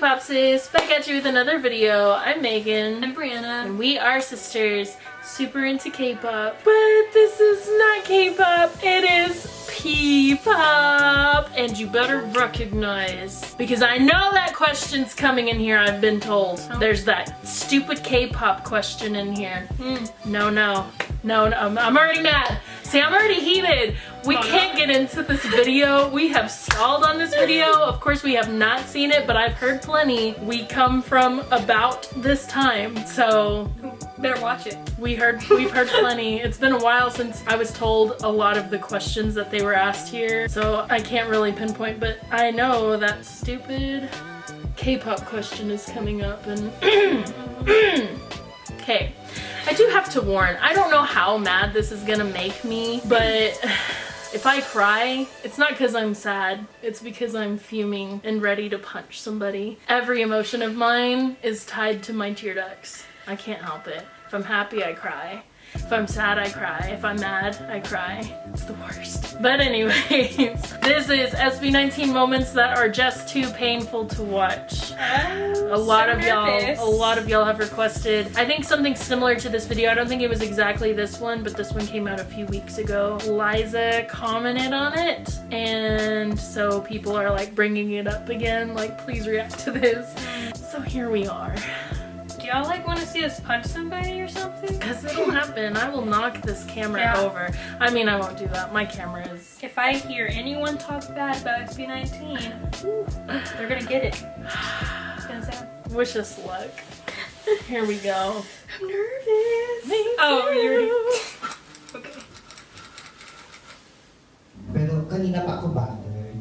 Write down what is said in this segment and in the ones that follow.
K-Popsis, back at you with another video. I'm Megan. I'm Brianna. And we are sisters, super into K-pop. But this is not K-pop, it is P-pop. And you better recognize, because I know that question's coming in here, I've been told. Oh. There's that stupid K-pop question in here. Mm. No, no. No, no, I'm, I'm already mad. See, I'm already heated. We Oh, can't get into this video. We have stalled on this video. Of course, we have not seen it, but I've heard plenty. We come from about this time, so Better watch it. we heard we've heard plenty. It's been a while since I was told a lot of the questions that they were asked here, so I can't really pinpoint, but I know that stupid K-pop question is coming up and okay. I do have to warn, I don't know how mad this is gonna make me, but if I cry, it's not because I'm sad, it's because I'm fuming and ready to punch somebody. Every emotion of mine is tied to my tear ducts. I can't help it. If I'm happy, I cry. If I'm sad, I cry. If I'm mad, I cry. It's the worst. But anyways, this is SB19 moments that are just too painful to watch. A lot of y'all, a lot of y'all have requested, I think something similar to this video. I don't think it was exactly this one, but this one came out a few weeks ago. Liza commented on it, and so people are like bringing it up again, like please react to this. Mm. So here we are. Do y'all like want to see us punch somebody or something? Because it'll happen. I will knock this camera Yeah. over. I mean, I won't do that. My camera is... If I hear anyone talk bad about SB19, they're gonna get it. It's gonna sound. Wish us luck. Here we go. I'm nervous. Me Oh, too. you already. Okay. Pero kanina pa ako bothered.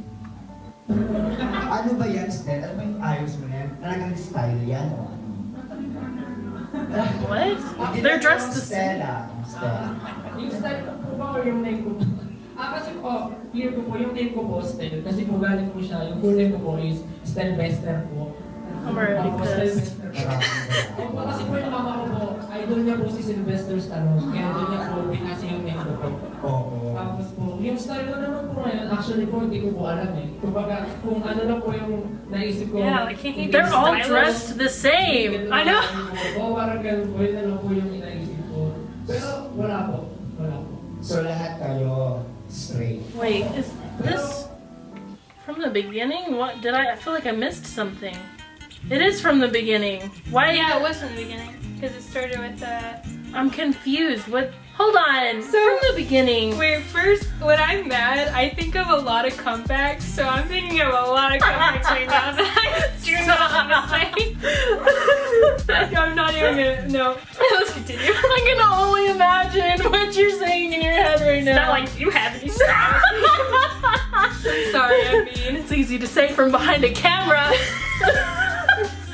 ano ba yan, Stell? Ano ba yung ayos mo na yan? Talagang style yan o ano? What? They're dressed the same. Stella. Yung style ko po ba or yung name ko? Ah, kasi po, clear ko po, yung name ko po, Stell. Kasi po galing po siya, yung full name ko po is Stellvester po. I'm already Opo, Stel pissed. Bester po. Maraming Opo, kasi po yung mama ko po, idol niya po si Sylvester Stallone. Kaya doon niya po pinasa yung name ko po. Oo. Tapos po, yung style ko naman po ngayon, actually po, hindi ko po alam eh. Kumbaga, kung ano lang po yung naisip ko. Yeah, like, he- he They're all dressed the same. I know. Oo, parang ganun po, yun na lang po yung inaisip ko. Pero wala po, wala po. So lahat kayo straight. Wait, is this from the beginning? What did I? I feel like I missed something. It is from the beginning. Why? Yeah, it was from the beginning because it started with uh. I'm confused. What? Hold on. So- from the beginning. Wait, first, when I'm mad, I think of a lot of comebacks, so I'm thinking of a lot of comebacks right now that I do not want to say. I'm not even gonna, no. Let's continue. I can only imagine what you're saying in your head right It's now. not like you have any. I'm sorry, I mean. it's easy to say from behind a camera.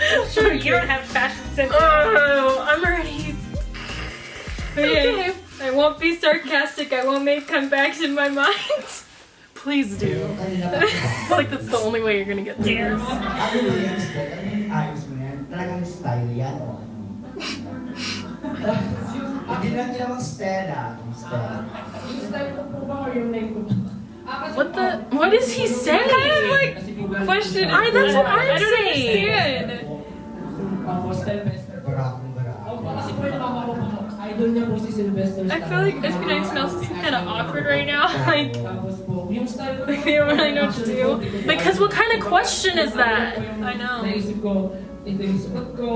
Sure, you don't have fashion sense. Oh, I'm already. Okay. I won't be sarcastic, I won't make comebacks in my mind. Please do. Pero kanina pa ako I feel like that's the only way you're gonna get through this. Ano ba yan, Stell? Ano yung ayos mo na yan? Talagang style yan? Hindi lang ginawang Stella. Stella. Yung style ko po ba or yung name ko? Ah, kasi What the? What is he saying? Kind of like kasi po galing question. I- that's what I'm I don't saying. understand. Ako, Stellvester. Opo, kasi po yung mama ko po, idol niya po si Sylvester I feel like SB19 smells kind of awkward right now. Like, Tapos po, yung style ko Like, don't really know what to do. po, hindi ko po Because what kind of question is that? I know. Naisip ko, ito yung suot ko.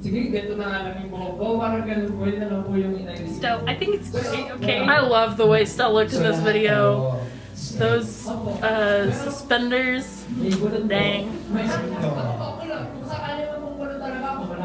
Sige, ganito na nga lang yung buhok ko. Parang ganun po, yun na lang po yung inaisip ko. so I think it's great, okay? I love the way Stella looked in this video. Those uh, suspenders. May. Dang. May sabi ko, "Ano pa ako lang? Kung sakali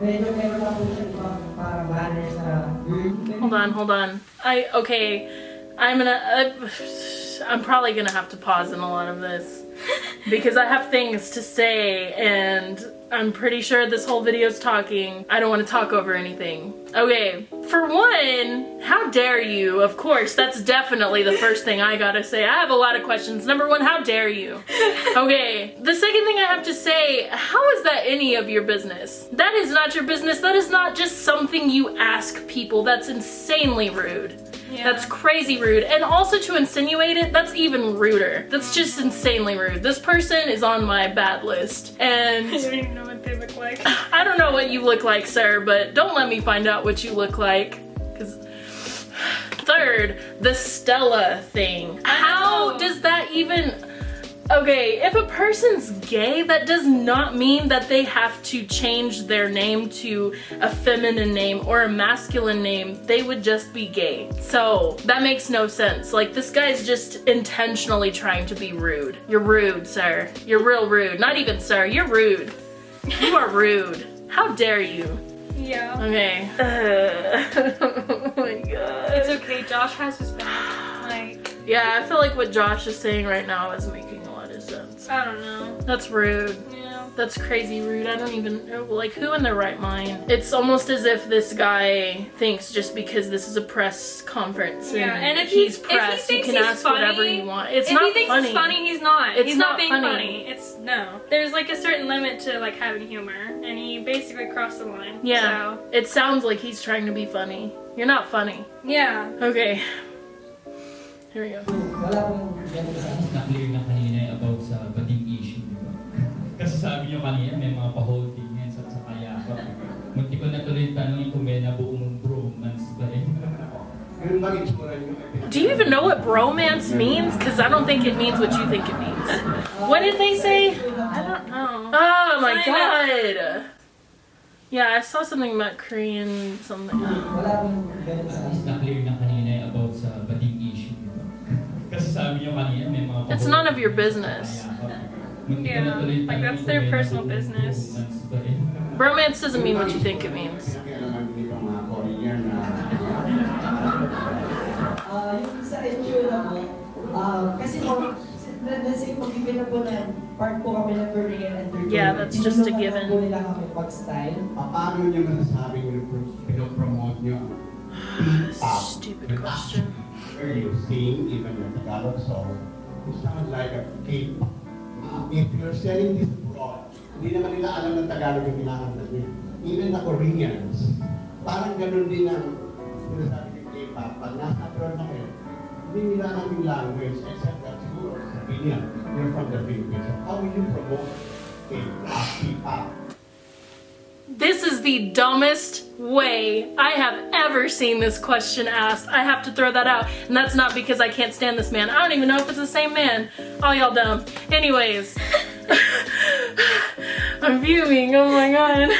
medyo meron lang po siya ibang parang manners na. Hold on, hold on. I okay. I'm gonna. Uh, I'm probably gonna have to pause in a lot of this because I have things to say and I'm pretty sure this whole video is talking. I don't want to talk over anything. Okay, for one, how dare you? Of course, that's definitely the first thing I gotta say. I have a lot of questions. Number one, how dare you? Okay, the second thing I have to say, how is that any of your business? That is not your business. That is not just something you ask people. That's insanely rude. Yeah. That's crazy rude. And also to insinuate it, that's even ruder. That's just insanely rude. This person is on my bad list. I And don't even know what they look like. I don't know what you look like, sir, but don't let me find out what you look like. Cause third, the Stella thing. How does that even Okay, if a person's gay, that does not mean that they have to change their name to a feminine name or a masculine name. They would just be gay. So that makes no sense. Like, this guy's just intentionally trying to be rude. You're rude, sir. You're real rude. Not even sir, you're rude. You are rude. How dare you? Yeah. Okay. oh my god. It's okay, Josh has his back. Like, Yeah, I feel like what Josh is saying right now is making a lot of sense. I don't know. That's rude. Yeah. That's crazy rude. I don't even know. Like, who in their right mind? It's almost as if this guy thinks just because this is a press conference Yeah, and, and if he's he's- if he press, you can he's ask whatever you want. It's not funny. if not he thinks funny. it's funny, he's not. It's he's not not, being funny. funny. It's no. There's like a certain limit to like having humor, and he basically crossed the line. Yeah. So, It sounds like he's trying to be funny. You're not funny. yeah. Okay. Here we go. Sabi nyo kanina, may mga pa-holding yan sa saka yakap. Munti ko na tuloy tanongin kung may nabuong bromance ba eh. Ganun ba itsura niyo? Do you even know what bromance means? Because I don't think it means what you think it means. What did they say? I don't know. Oh my god. Yeah, I saw something about Korean something. Wala pong ganun sa akin. na-clear na kanina yung about sa bading issue, di ba? Kasi sabi nyo kanina, may mga It's none of your business. Munti ko na Yeah, like, that's their personal business. bromance ba. Bromance doesn't mean what you think it means. Kaya naman hindi pa mga Korean na Ah, yung sa issue na po, ah, kasi po, na- nasa yung pag-given na po na part po kami ng Korean entertainment. Yeah, that's just a given. po nila kami pag-style. paano niyo masasabi kung pinopromote niyo? Stupid question. Where you sing, even the Tagalog song, it sounds like a K-pop. If you're selling this abroad, hindi naman nila alam ng Tagalog yung kinakanta niyo. Even the Koreans, parang ganun din ang sinasabi ng K-pop. Pag nasa abroad na kayo, hindi nila alam yung language, except that siguro, sabihin niya, you're from the Philippines. So how will you promote K-pop? This is the dumbest way I have ever seen this question asked. I have to throw that out. And that's not because I can't stand this man. I don't even know if it's the same man. All y'all dumb. Anyways. I'm fuming. Oh my god.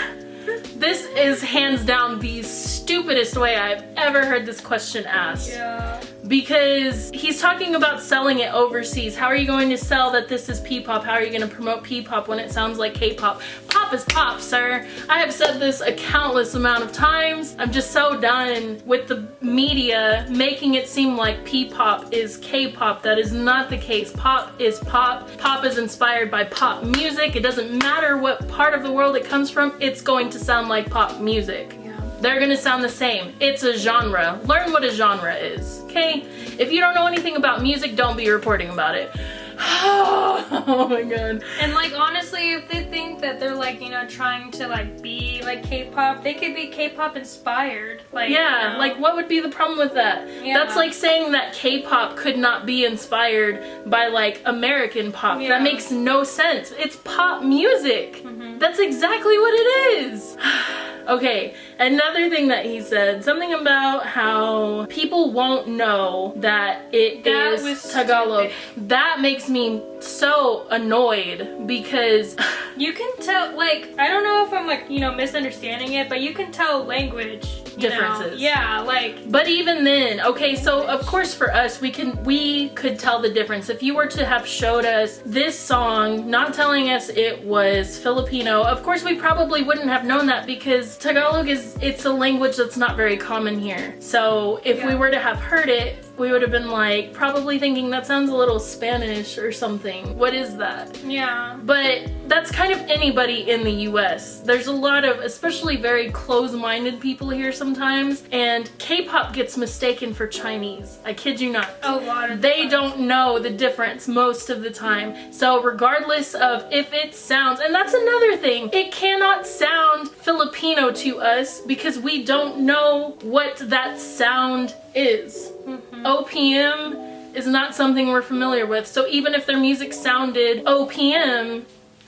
This is hands down the stupidest way I've ever heard this question asked Yeah. Because he's talking about selling it overseas. How are you going to sell that this is P-pop? How are you going to promote P-pop when it sounds like K-pop? Pop is pop, sir. I have said this a countless amount of times. I'm just so done with the media making it seem like P-pop is K-pop. That is not the case. Pop is pop. Pop is inspired by pop music. It doesn't matter what part of the world it comes from. It's going to sound like pop music. They're gonna sound the same. It's a genre. Learn what a genre is, okay? If you don't know anything about music, don't be reporting about it. oh my god. And like honestly, if they think that they're like you know trying to like be like K-pop, they could be K-pop inspired. Like Yeah, you know? like what would be the problem with that? Yeah. That's like saying that K-pop could not be inspired by like American pop. Yeah. That makes no sense. It's pop music. Mm-hmm. That's exactly what it is. okay, another thing that he said, something about how people won't know that it is That was Tagalog. stupid. That makes me so annoyed because You can tell, like, I don't know if I'm like, you know, misunderstanding it, but you can tell language you know? Differences. Yeah, like, But even then, okay, so of course for us, we can we could tell the difference. If you were to have showed us this song, not telling us it was Filipino, of course we probably wouldn't have known that because Tagalog is it's a language that's not very common here. So if we were to have heard it, we would have been like probably thinking that sounds a little Spanish or something. What is that? Yeah. But that's kind of anybody in the US. There's a lot of, especially very close-minded people here sometimes, and K-pop gets mistaken for Chinese. I kid you not. A lot of They don't know the difference most of the time. So regardless of if it sounds, and that's another thing, it cannot sound Filipino to us because we don't know what that sound is. Mm-hmm. OPM is not something we're familiar with. So even if their music sounded OPM,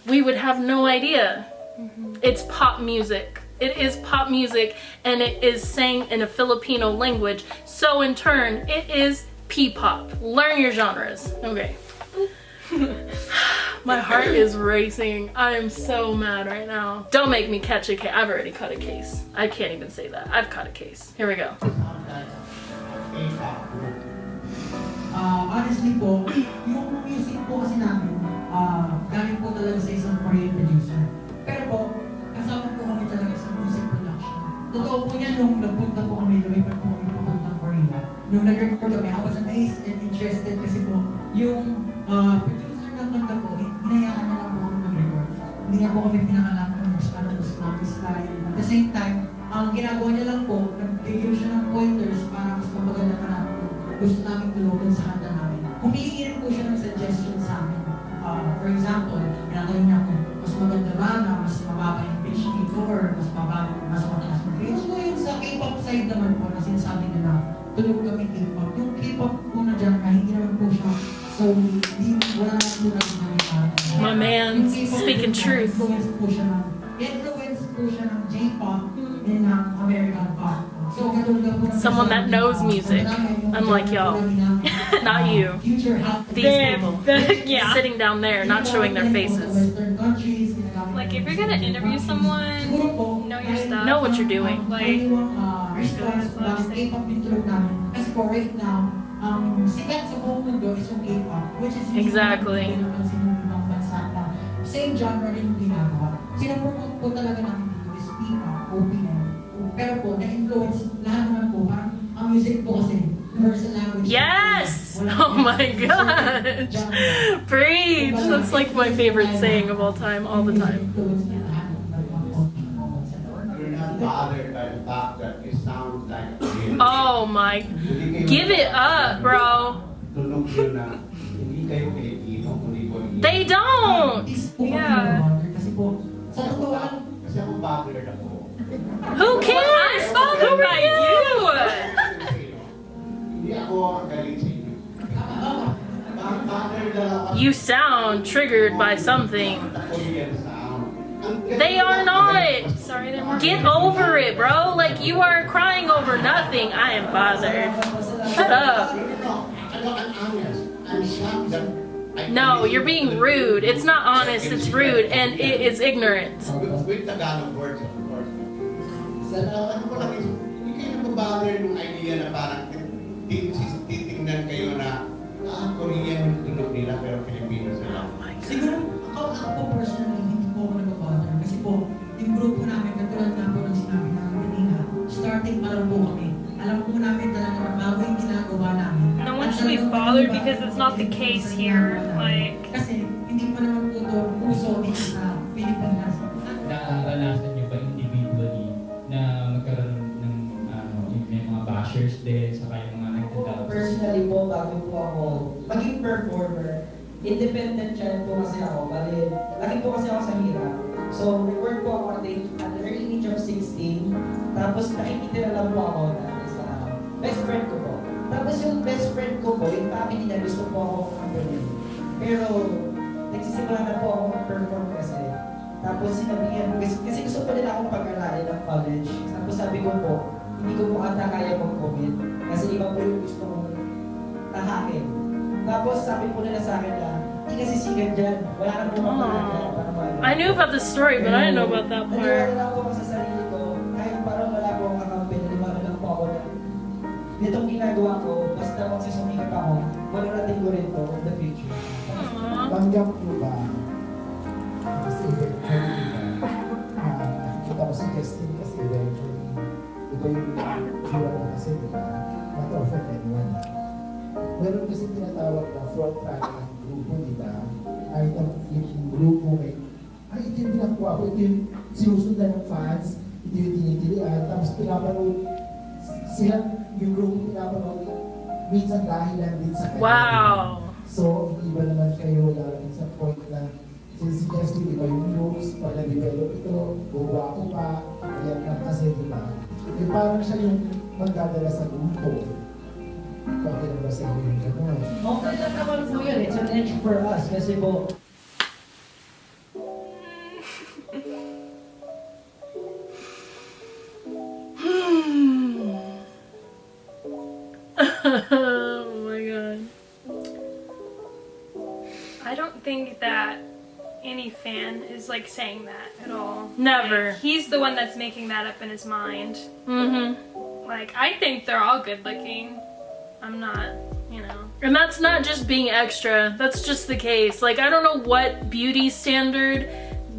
we would have no idea. Mm-hmm. It's pop music. It is pop music and it is sang in a Filipino language. So in turn, it is P-pop. Learn your genres. Okay. My heart is racing. I am so mad right now. Don't make me catch a case. I've already caught a case. I can't even say that. I've caught a case. Here we go. K-pop group. Ah, honestly po, yung music po kasi namin, ah, galing po talaga sa isang Korean producer. Pero po, kasama po kami talaga sa music production. Totoo po yan nung nagpunta po kami, lumipat po kami papuntang Korea. Nung nag-record kami, I was amazed and interested kasi po, yung ah, producer ng kanta po, hinayaan niya lang po kami mag-record. Hindi niya po kami pinakalam kung gusto ano gusto namin style. At the same time, ang ginagawa niya lang po, gusto namin tulungan sa kanta namin. Humihingi rin po siya ng suggestion sa amin. Ah, for example, ginagawa niya kung mas maganda ba na mas mababa yung pitch dito or mas mababa, mas mataas yung pitch. So yung sa K-pop side naman po na sinasabi niya na tulog kami K-pop. Yung K-pop po na dyan, hindi naman po siya so hindi, wala na po na ginagawa. My man speaking truth. Influence po siya ng, influence po siya ng J-pop and ng American pop. So, katulad po ng- Someone that knows music, unlike y'all. Not you. Future half These people. yeah. Sitting down there, not showing their faces. Like if you're gonna interview someone, know your stuff. Know what you're doing. Like, uh, response ko bakit K-pop yung tulog namin. Kasi po right now, sikat sa buong mundo is yung K-pop, which is hindi Exactly. naman pinapansin ng ibang bansa na same genre rin yung ginagawa. Sinapromote po talaga namin dito is P-pop, OPM. Pero po, na-influence lahat naman po, parang ang music po kasi, universal language. Yes! Oh my yung gosh! Preach! That's like my favorite saying of all time, all the time. Bothered by the fact that it sounds like. Oh my. Give it up, bro. Tunog yun na hindi kayo Pilipino, kundi Korean. They don't! Yeah. Kasi po, sound triggered by something. The Korean sound. Ang galing They are not. sorry, they're. Get over it, bro. Like you are crying over nothing. I am bothered. Shut up. Ano, ano, I'm honest. I'm shocked that I- No, you're being rude. It's not honest, it's rude, and it is ignorant. Kayo na ah, Korean yung tunog nila pero Pilipino sila. Siguro, ako, ako po personally, hindi po ako nag-bother. Kasi po, yung grupo namin, katulad nga po ng sinabi namin kanina, starting pa lang po kami. Alam po namin talaga na bago yung ginagawa namin. No one should be bothered because it's not the case here, like- Kasi, independent child po kasi ako. Bali, laki po kasi ako sa hirap. So, record po ako at the, at the early age of 16. Tapos nakikitira lang po ako dati sa best friend ko po. Tapos yung best friend ko po, yung family niya gusto po ako company. Pero, nagsisimula na po ako mag-perform kasi. Tapos sinabihan, kasi, kasi gusto pa nila akong pag-aralin ng college. Tapos sabi ko po, hindi ko po ata kaya mag-commit. Kasi iba po yung gusto kong tahakin. Tapos sabi po nila sa akin na, hindi kasi sigat dyan. Wala na po mapagod dyan. Parang wala. I knew about the story, but I didn't know about that Naniwala part. lang ako sa sarili ko, kahit parang wala po akong kakampi, naniwala lang po ako na nitong ginagawa ko, basta magsisumikat ako, mararating ko rin to in the future. Tanggap mo ba? Kasi eventually, ah, nakikita ko si Justin kasi eventually, iba yung hira mo kasi, di ba? Not to offend anyone. meron kasi tinatawag na runner ang grupo, di ba? Kahit ang yung grupo may, ay ito yung ginagawa ko, ito yung sinusundan ng fans, ito yung tinitilian, tapos pinapanood, sila, yung grupo pinapanood, minsan dahil lang din sa kanya. Wow. So, hindi ba naman kayo lalaking sa point na sinusuggest iba yung looks, pag na-develop ito, buwa ko pa, kaya ka kasi, di ba? Eh, parang siya yung magdadala sa grupo. Okay na ba sa inyo yung? Okay lang naman po yun. It's an edge for us. Kasi po, oh my god. I don't think that any fan is like saying that at all. Never. Like, he's the one that's making that up in his mind. Mm-hmm. Like, I think they're all good looking. I'm not, you know. And that's not just being extra, that's just the case. Like, I don't know what beauty standard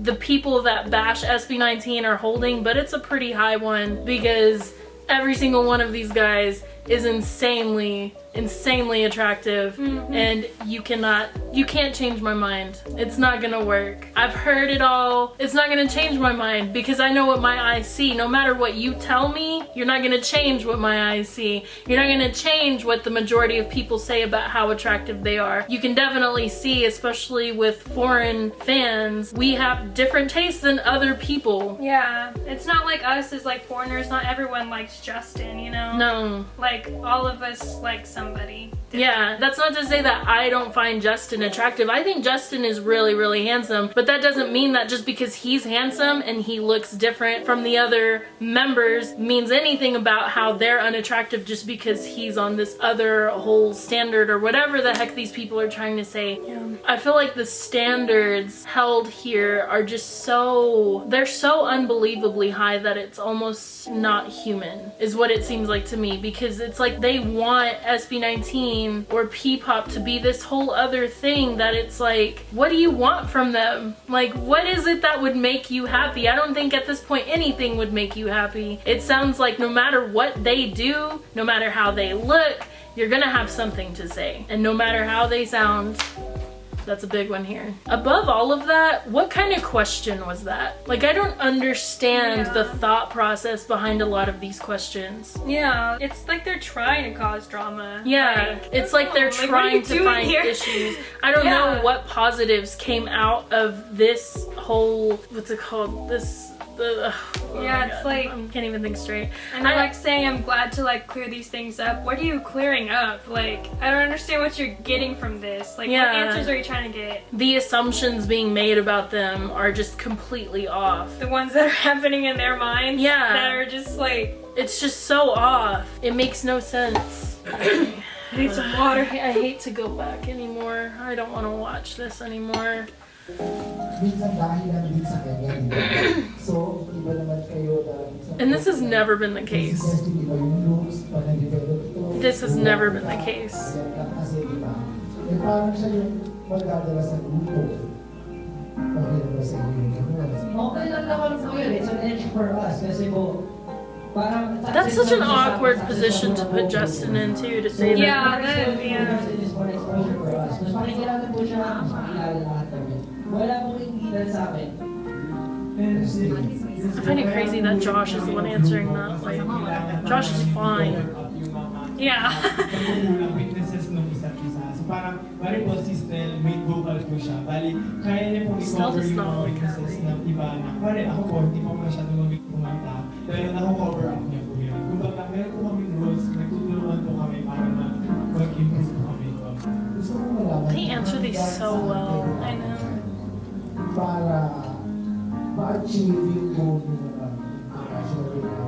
the people that bash SB19 are holding, but it's a pretty high one because every single one of these guys is insanely, insanely attractive Mhm. and you cannot, you can't change my mind. It's not gonna work. I've heard it all. It's not gonna change my mind because I know what my eyes see. No matter what you tell me, you're not gonna change what my eyes see. You're not gonna change what the majority of people say about how attractive they are. You can definitely see, especially with foreign fans, we have different tastes than other people. Yeah, it's not like us as like foreigners. Not everyone likes Justin, you know. No. Like all of us like somebody. Yeah, that's not to say that I don't find Justin attractive. I think Justin is really, really handsome, but that doesn't mean that just because he's handsome and he looks different from the other members means anything about how they're unattractive just because he's on this other whole standard or whatever the heck these people are trying to say. I feel like the standards held here are just so, they're so unbelievably high that it's almost not human, is what it seems like to me, because it's like they want SB19 or P-pop to be this whole other thing that it's like, what do you want from them? Like, what is it that would make you happy? I don't think at this point anything would make you happy. It sounds like no matter what they do, no matter how they look, you're gonna have something to say. And no matter how they sound, that's a big one here. Above all of that, what kind of question was that? Like, I don't understand Yeah. the thought process behind a lot of these questions. Yeah, it's like they're trying to cause drama. Yeah, Like, it's like they're like, what are you trying to find here? issues. I don't Yeah. know what positives came out of this whole, what's it called? This, the, oh Yeah, it's God, like- I can't even think straight. And I- like saying, I'm glad to like clear these things up. What are you clearing up? Like, I don't understand what you're getting from this. Like, Yeah. what answers are you trying to get? The assumptions being made about them are just completely off. The ones that are happening in their minds? Yeah. That are just like, It's just so off. It makes no sense. I need some water. I, I hate to go back anymore. I don't want to watch this anymore. Minsan dahil din sa kanya. So, hindi naman kayo And this has never been the case. sinusuggest iba yung looks, pag na-develop ito, This has never been the case. kaya ka kasi, di ba? Parang siya yung magdadala sa grupo. Okay na ba sa inyo yung gano'n? okay lang naman po yun. It's an edge for us. Kasi po, parang... That's such an awkward position to put Justin in too, to say that. Yeah, that, yeah. Wala pong ingitan sa akin. I find it crazy that Josh is the one answering that. Like, Josh is fine. Yeah. Pagkukulang witnesses ng isa't isa. So parang, bali po si Stell, main vocal po siya. Bali, kaya niya pong i-cover yung mga witnesses her. iba na. Bali, ako po, hindi po masyado magaling kumanta. Pero naku-cover up niya po yun. Kumbaga, meron po kami rules, nagtutulungan po kami para na mag-improve po kami. Gusto ko malaman. They answer these so well. I know. Para goal nyo naman. International na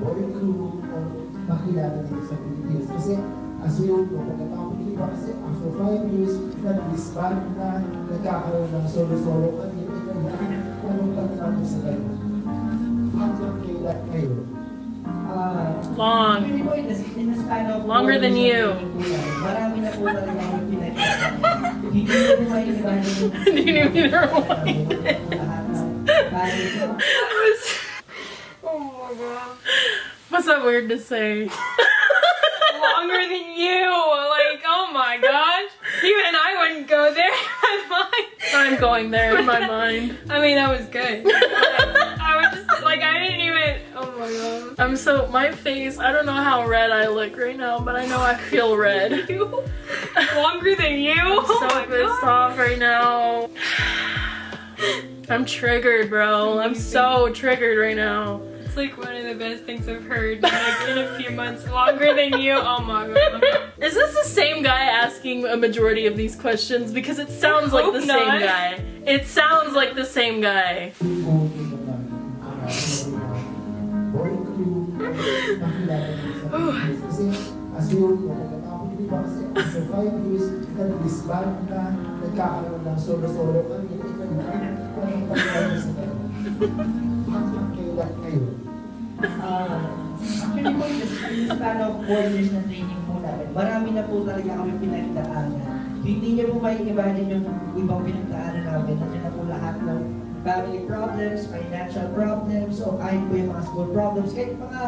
boy crew o makilala dito sa Pilipinas. Kasi as we all know, pagkatapos ng iba kasi after five years, nag-disband na, nagkakaroon ng solo-solo kami. Anong pagkatapos sa ganun? Hanggang kailan kayo? Long. Hindi po, in the, in the span of Longer than you. Marami na po talaga yung pinagkakita. Hindi ko po kayo ibalik. Didn't even rewind. Lahat ng bagay ko. oh my god. What's that weird to say? Longer than you. Like, oh my gosh. Even I wouldn't go there. I'm going there in my mind. I mean, that was good. I'm so my face. I don't know how red I look right now, but I know I feel red. Longer than you. Oh so my pissed God. off right now. I'm triggered, bro. I'm so triggered right now. It's like one of the best things I've heard like in a few months. Longer than you. Oh my god. Is this the same guy asking a majority of these questions? Because it sounds like the hope same guy. It sounds like the same guy. Kasi as we all know, pagkatapos di ba kasi after five years, nag-disband na, nagkakaroon ng solo-solo kami, ikaw na, anong pagkakaroon sa kanya? Hanggang kailan kayo? Ah, actually po, in the- in the span of 4 years na training po namin, marami na po talaga kami pinagdaanan. Hindi niyo po may imagine yung ibang pinagdaanan namin. Nandiyan na family problems, financial problems, o kahit po yung mga school problems, kahit mga,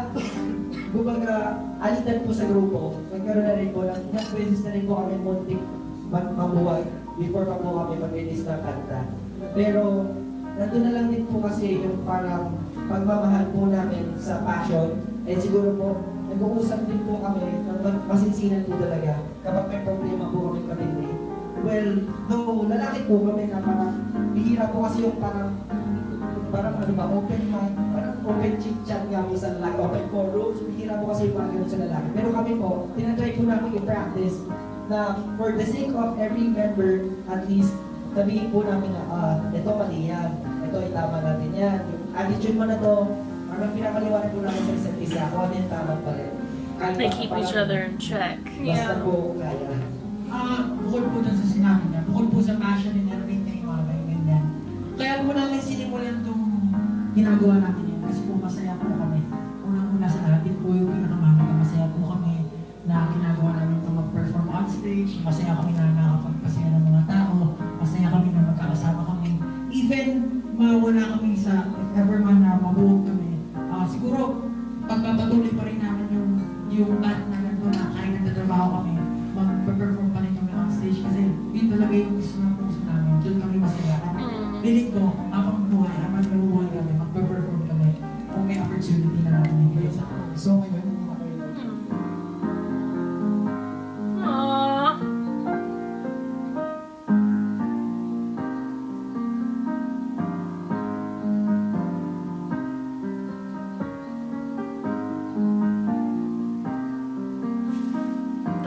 kumbaga, alitan po sa grupo. Nagkaroon na rin po ng, ilang beses na rin po kami muntik mabuhay before pa po kami mag-release ng kanta. Pero, nandun na lang din po kasi yung parang pagmamahal po namin sa passion. Eh siguro po, nag-uusap din po kami mag- masinsinan po talaga kapag may problema po kami kapatid. Well, no, lalaki po kami na parang bihira po kasi yung parang parang ano ba, open mind, parang open chit chat nga po sa lalaki, open forums, bihira po kasi yung mga ganun sa lalaki. Pero kami po, tinatry po namin i-practice na for the sake of every member, at least, sabihin po namin na, ah, ito mali yan, ito itama natin yan. Yung attitude mo na to, parang pinapaliwanag po namin sa isa't isa, kung ano yung tama pa rin. Kahit They keep each other in check. Basta Yeah. po kaya. Ah, bukod po dun sa sinabi niya, bukod po sa passion and everything, mga ganyan, ganyan. Kaya po namin sinimulan itong ginagawa natin yun kasi po masaya po kami. Unang-una sa yun po yung pinakamahalaga. Masaya po kami na ginagawa namin itong mag-perform on stage. Masaya kami na nakakapagpasaya ng mga tao. Masaya kami na magkakasama kami. Even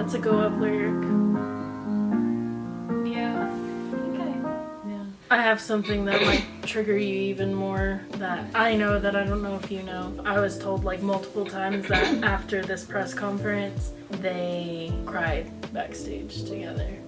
That's a go up lyric. Yeah. Okay. Yeah. I have something that might trigger you even more that I know that I don't know if you know. I was told like multiple times that after this press conference, they cried backstage together.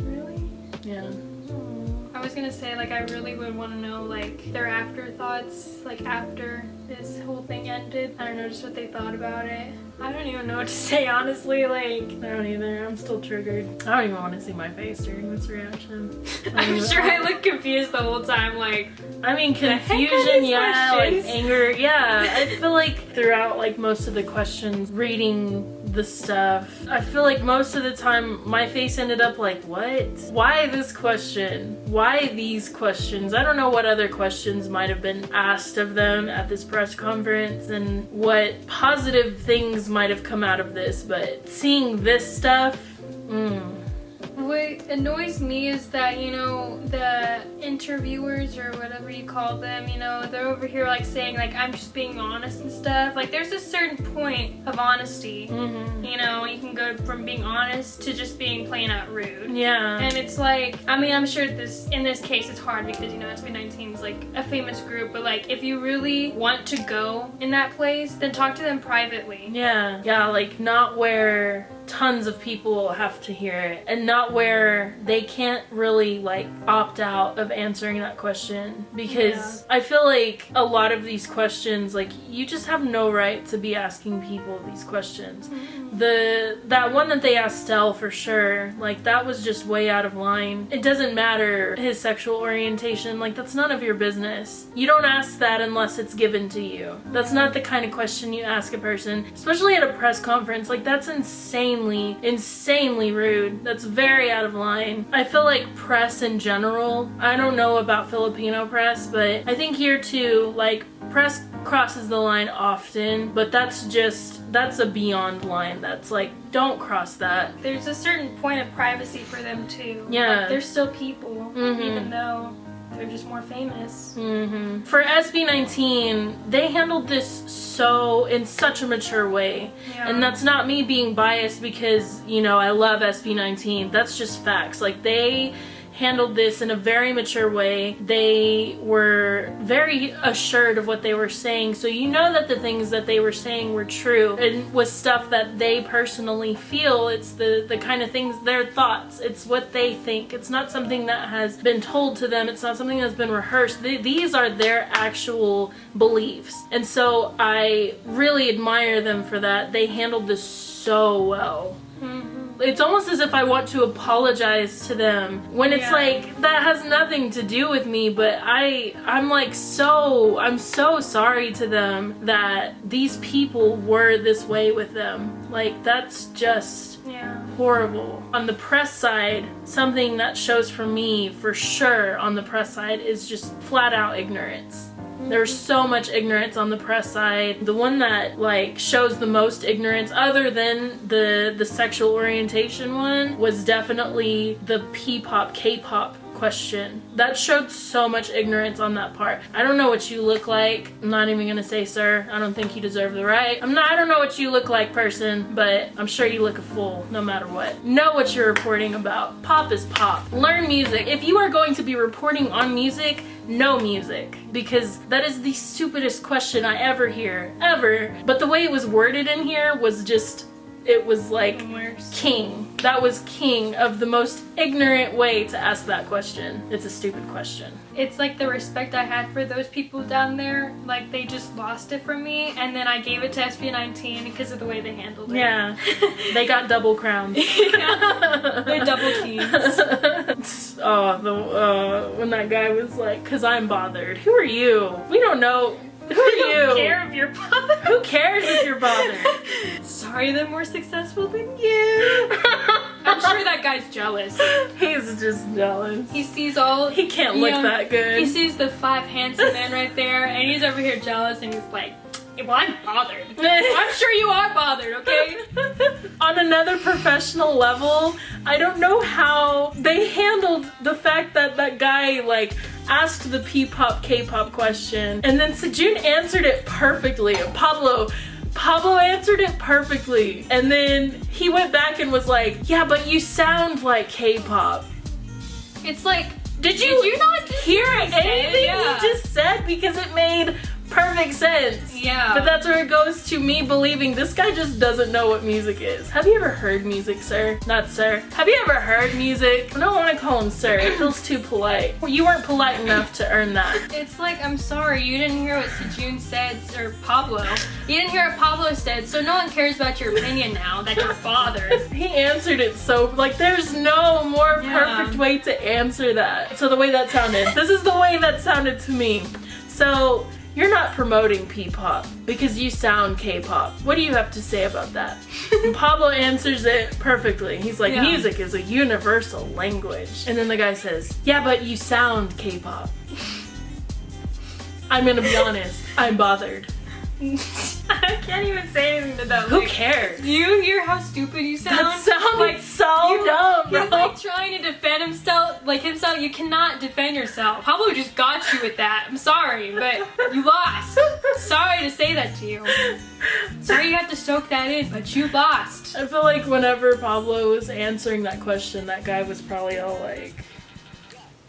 Really? Yeah. Hmm. I was gonna say like I really would want to know like their afterthoughts like after this whole thing ended. I don't know just what they thought about it. I don't even know what to say honestly. Like I don't either. I'm still triggered. I don't even want to see my face during this reaction. I'm sure I look confused the whole time. Like I mean, The heck are confusion, yeah, like anger, yeah. I feel like throughout like most of the questions, reading the stuff, I feel like most of the time my face ended up like, what? Why this question? Why these questions? I don't know what other questions might have been asked of them at this press conference and what positive things might have come out of this, but seeing this stuff, mm, annoys me is that, you know, the interviewers or whatever you call them, you know, they're over here like saying like I'm just being honest and stuff. Like there's a certain point of honesty. mhm. You know, you can go from being honest to just being plain out rude. yeah. And it's like, I mean, I'm sure this in this case it's hard because you know SB19 is like a famous group, but like if you really want to go in that place, then talk to them privately. Yeah, yeah, like not where tons of people have to hear it and not where they can't really like opt out of answering that question because I feel like a lot of these questions like you just have no right to be asking people these questions. Mm-hmm. The that one that they asked Stell for sure, like that was just way out of line. It doesn't matter his sexual orientation, like that's none of your business. You don't ask that unless it's given to you. That's not the kind of question you ask a person, especially at a press conference. Like that's insanely, insanely rude. That's very out of line. I feel like press in general, I don't know about Filipino press, but I think here too, like press crosses the line often, but that's just that's a beyond line. That's like don't cross that. There's a certain point of privacy for them too. Yeah. Like, they're still people, Mhm. even though they're just more famous. hmm For SB19, they handled this so in such a mature way. Yeah. And that's not me being biased because, you know, I love SB19. That's just facts. Like they handled this in a very mature way. They were very assured of what they were saying. So you know that the things that they were saying were true and was stuff that they personally feel. It's the the kind of things their thoughts. It's what they think. It's not something that has been told to them. It's not something that's been rehearsed. These are their actual beliefs. And so I really admire them for that. They handled this so well mm-hmm. It's almost as if I want to apologize to them when it's Yeah. like that has nothing to do with me but I I'm like so I'm so sorry to them that these people were this way with them like that's just Yeah. horrible. On the press side, something that shows for me for sure on the press side is just flat out ignorance. There's so much ignorance on the press side. The one that like shows the most ignorance other than the the sexual orientation one was definitely the P-pop K-pop question. That showed so much ignorance on that part. I don't know what you look like. I'm not even gonna say sir. I don't think you deserve the right. I'm not I don't know what you look like person, but I'm sure you look a fool no matter what. Know what you're reporting about. Pop is pop. Learn music. If you are going to be reporting on music, know music. Because that is the stupidest question I ever hear. Ever. But the way it was worded in here was just it was like king. That was king of the most ignorant way to ask that question. It's a stupid question. It's like the respect I had for those people down there, like they just lost it from me, and then I gave it to SB19 because of the way they handled it. Yeah. They got double crowns. They're double keys. oh, the uh, when that guy was like, "Cause I'm bothered." Who are you? We don't know. Who are you? don't care if you're bothered. Who cares if you're bothered? Sorry, they're more successful than you. I'm sure that guy's jealous. He's just jealous. He sees all. He can't look know, that good. He sees the five handsome men right there, and he's over here jealous, and he's like, "Well, I'm bothered. I'm sure you are bothered, okay?" On another professional level, I don't know how they handled the fact that that guy like asked the P-pop K-pop question and then Sejun answered it perfectly. Pablo Pablo answered it perfectly. And then he went back and was like, "Yeah, but you sound like K-pop." It's like, Did you, Did you not hear anything Yeah. he just said because it made perfect sense. yeah. But that's where it goes to me believing this guy just doesn't know what music is. Have you ever heard music, sir? Not sir. Have you ever heard music? I don't want to call him sir. It feels too polite. You weren't polite enough to earn that. It's like, I'm sorry, you didn't hear what Sejun said, or Pablo. You didn't hear what Pablo said, so no one cares about your opinion now that you're bothered. He answered it so like there's no more Yeah. perfect way to answer that. So the way that sounded. This is the way that sounded to me. So you're not promoting P-pop because you sound K-pop. What do you have to say about that? And Pablo answers it perfectly. He's like, Yeah. music is a universal language. And then the guy says, yeah, but you sound K-pop. I'm gonna be honest, I'm bothered. I can't even say anything to that. Who Like, cares? Do you hear how stupid you sound? That sounded like so you- dumb, He's bro. like trying to defend himself, like himself. You cannot defend yourself. Pablo just got you with that. I'm sorry, but you lost. sorry to say that to you. Sorry you have to soak that in, but you lost. I feel like whenever Pablo was answering that question, that guy was probably all like,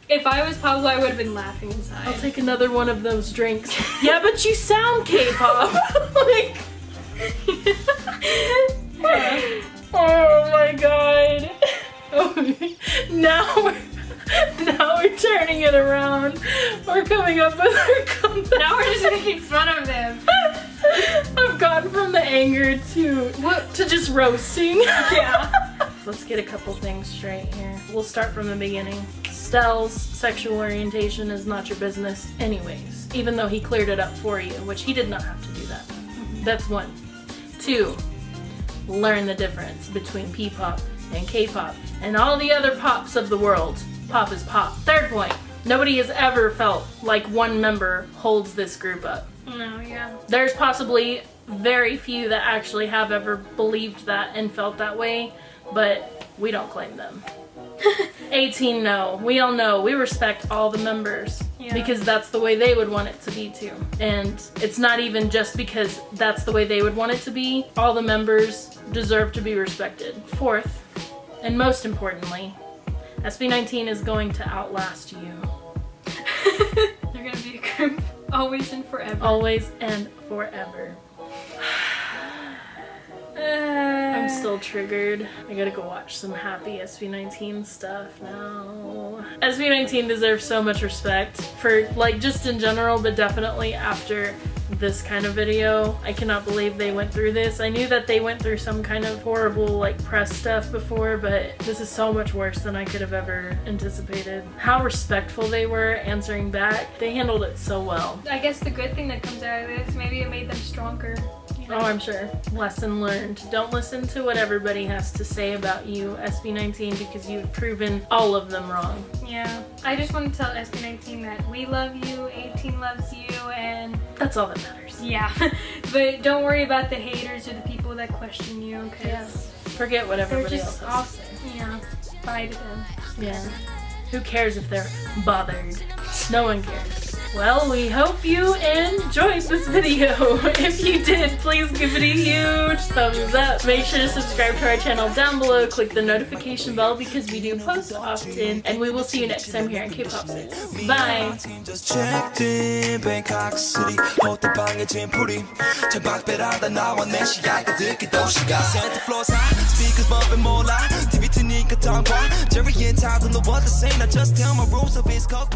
If I was Pablo, I would have been laughing inside. I'll take another one of those drinks. yeah, but you sound K-pop. like, oh my god. now we're now we're turning it around. We're coming up with our comeback. now we're just making fun of them. I've gone from the anger to What? to just roasting. Yeah. Let's get a couple things straight here. We'll start from the beginning. Stell's sexual orientation is not your business, anyways, even though he cleared it up for you, which he did not have to do that. Mm-hmm. That's one. Two, learn the difference between P pop and K pop and all the other pops of the world. Pop is pop. Third point, nobody has ever felt like one member holds this group up. No, yeah. There's possibly very few that actually have ever believed that and felt that way, but we don't claim them. A'tin no. We all know. We respect all the members Yeah. because that's the way they would want it to be too. And it's not even just because that's the way they would want it to be. All the members deserve to be respected. Fourth, and most importantly, SB19 is going to outlast you. They're gonna be a group always and forever. Always and forever. I'm uh. still triggered. I gotta go watch some happy SB19 stuff now. SB19 deserves so much respect for like just in general, but definitely after this kind of video. I cannot believe they went through this. I knew that they went through some kind of horrible like press stuff before, but this is so much worse than I could have ever anticipated. How respectful they were answering back. They handled it so well. I guess the good thing that comes out of this, maybe it made them stronger. Oh, I'm sure. Lesson learned. Don't listen to what everybody has to say about you, SB19, because you've proven all of them wrong. Yeah. I just want to tell SB19 that we love you, A'tin loves you, and That's all that matters. yeah. but don't worry about the haters or the people that question you, because Forget what everybody else just has awesome. Yeah. Bye to them. Yeah. Who cares if they're bothered? No one cares. Well, we hope you enjoyed this video. If you did, please give it a huge thumbs up. Make sure to subscribe to our channel down below. Click the notification bell because we do post often. And we will see you next time here on K-Pop 6. Bye! just checked in Bangkok City 호텔 방에 짐풀이 창밖배라다 나와 내 시야가 듣기 도시가 Santa floors high speakers bumping 몰라 TV 트니까 tongue Jerry and Todd don't know what to say Now just tell my rules of his cold